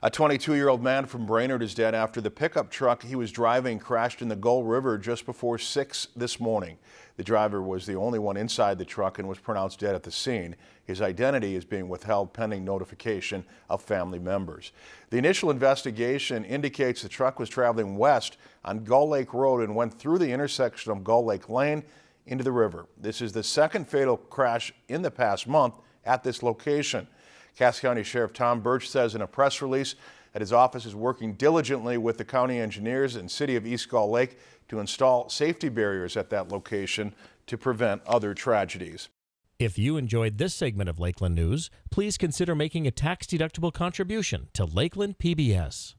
A 22-year-old man from Brainerd is dead after the pickup truck he was driving crashed in the Gull River just before 6 this morning. The driver was the only one inside the truck and was pronounced dead at the scene. His identity is being withheld pending notification of family members. The initial investigation indicates the truck was traveling west on Gull Lake Road and went through the intersection of Gull Lake Lane into the river. This is the second fatal crash in the past month at this location. Cass County Sheriff Tom Burch says in a press release that his office is working diligently with the county engineers and city of East Gull Lake to install safety barriers at that location to prevent other tragedies. If you enjoyed this segment of Lakeland News, please consider making a tax-deductible contribution to Lakeland PBS.